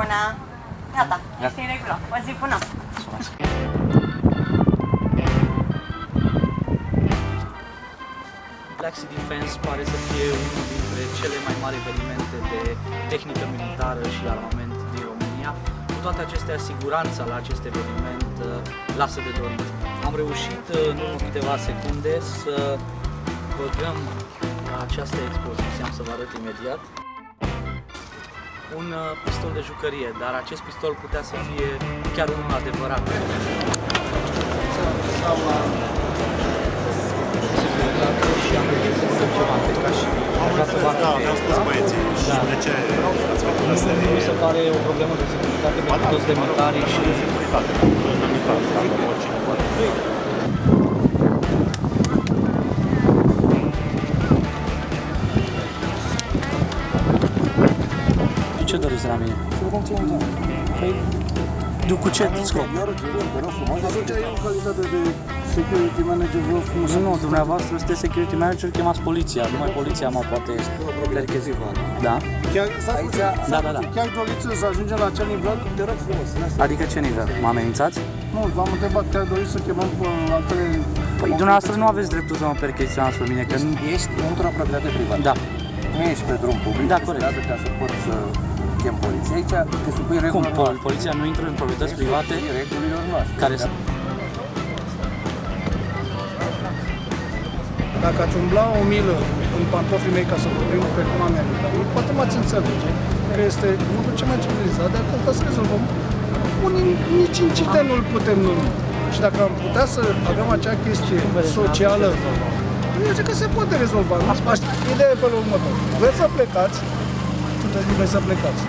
Bună! Gata, Gata. ești în regulă. O zi bună! Black Sea Defense pare să fie unul dintre cele mai mari evenimente de tehnică militară și armament din România. Cu toate acestea, siguranța la acest eveniment uh, lasă de dorit. Am reușit uh, în urmă câteva secunde să băgăm la această expoziție, am să vă arăt imediat, un uh, pistol de jucărie, dar acest pistol putea să fie chiar unul adevărat. Sau la securitate și am regăsit ceva pe ca și ca să vă Da, arăt. mi-au spus băieții. Și Da. de ce ați făcut Nu, asta? nu mi se pare o problemă de securitate pentru toți demnitarii și securitate. Toți demnitari, dacă oricine poate. Ce doriți de la mine? Păi, du cu ce scop? Atunci eu, în calitate de security manager, vă frumos Nu, dumneavoastră sunteți security manager, chemați poliția. Numai poliția mă poate percheziva. Da? Chiar, stați puțin, Da, stați da, da. puțin, Chiar doriți să ajungem la acel nivel? Te rog frumos. lasă. Adică ce nivel? Mă amenințați? Nu, v-am întrebat, chiar doriți să chemăm pe altele... Păi dumneavoastră nu aveți dreptul să mă percheziționați pe mine, că nu... Ești într-o proprietate privată. Da. Nu ești pe drum public, Da, pe corect. stradă, ca să poți să chem poliția. Aici te supui Cum? regulilor Pol- noastre. Poliția nu intră în proprietăți Te private supui regulilor noastre. care Da. sunt... Dacă ați umbla o milă în pantofii mei ca să vorbim pe cum americanii, poate m-ați înțelege că este lucrul cel mai civilizat, dar când să rezolvăm, unii nici incident nu-l putem numi. Și dacă am putea să avem acea chestie socială, eu zic că se poate rezolva. nu? Ideea e pe următor. Vreți să plecați, sunteți liberi să plecați.